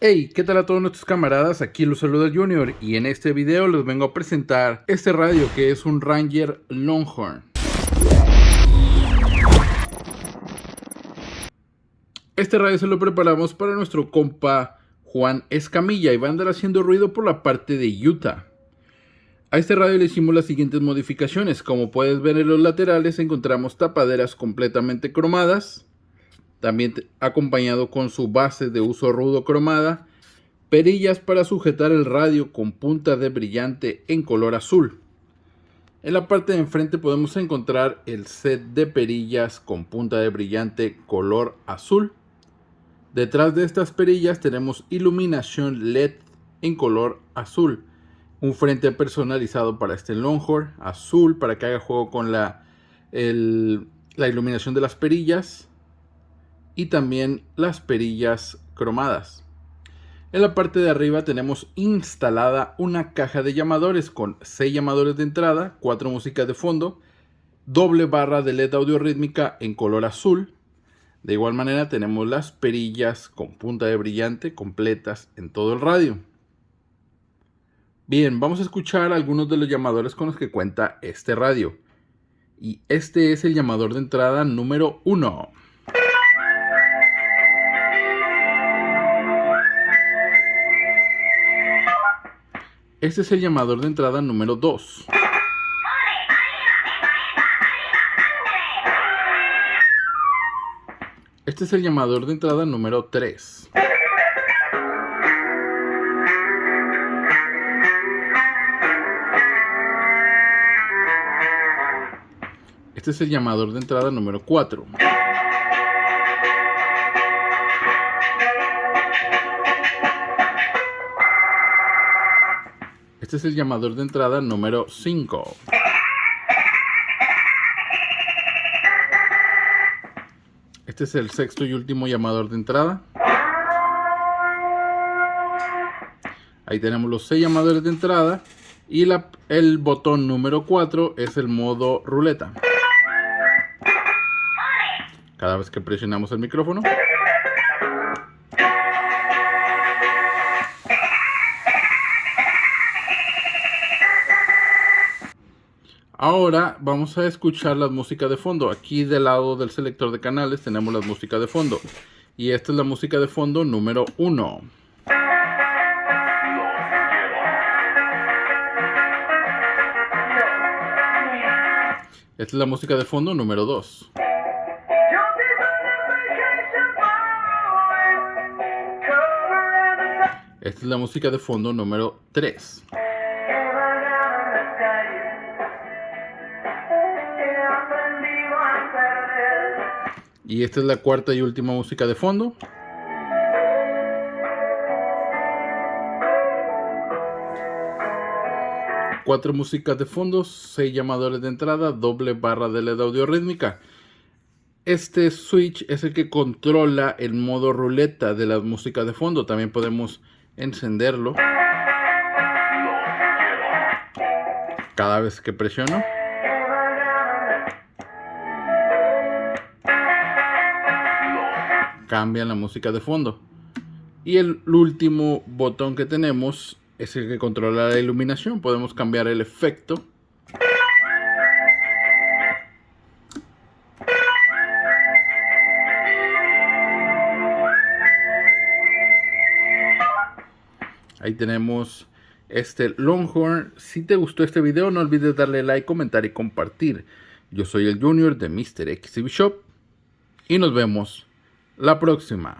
Hey, ¿qué tal a todos nuestros camaradas? Aquí los saluda Junior y en este video les vengo a presentar este radio que es un Ranger Longhorn. Este radio se lo preparamos para nuestro compa Juan Escamilla y va a andar haciendo ruido por la parte de Utah. A este radio le hicimos las siguientes modificaciones. Como puedes ver en los laterales encontramos tapaderas completamente cromadas también acompañado con su base de uso rudo cromada, perillas para sujetar el radio con punta de brillante en color azul. En la parte de enfrente podemos encontrar el set de perillas con punta de brillante color azul. Detrás de estas perillas tenemos iluminación LED en color azul. Un frente personalizado para este Longhorn azul para que haga juego con la iluminación de las perillas y también las perillas cromadas. En la parte de arriba tenemos instalada una caja de llamadores con 6 llamadores de entrada, 4 músicas de fondo, doble barra de LED audio rítmica en color azul. De igual manera tenemos las perillas con punta de brillante completas en todo el radio. Bien, vamos a escuchar algunos de los llamadores con los que cuenta este radio. Y este es el llamador de entrada número 1. Este es el llamador de entrada número 2. Este es el llamador de entrada número 3. Este es el llamador de entrada número 4. Este es el llamador de entrada número 5. Este es el sexto y último llamador de entrada. Ahí tenemos los 6 llamadores de entrada. Y el botón número 4 es el modo ruleta. Cada vez que presionamos el micrófono. Ahora vamos a escuchar la música de fondo. Aquí del lado del selector de canales tenemos la música de fondo. Y esta es la música de fondo número 1. Esta es la música de fondo número 2. Esta es la música de fondo número 3. Y esta es la cuarta y última música de fondo. Cuatro músicas de fondo, seis llamadores de entrada, doble barra de LED audio rítmica. Este switch es el que controla el modo ruleta de las músicas de fondo. También podemos encenderlo. Cada vez que presiono. Cambia la música de fondo. Y el último botón que tenemos es el que controla la iluminación. Podemos cambiar el efecto. Ahí tenemos este Longhorn. Si te gustó este video no olvides darle like, comentar y compartir. Yo soy el Junior de Mr. XCB Shop y nos vemos la próxima.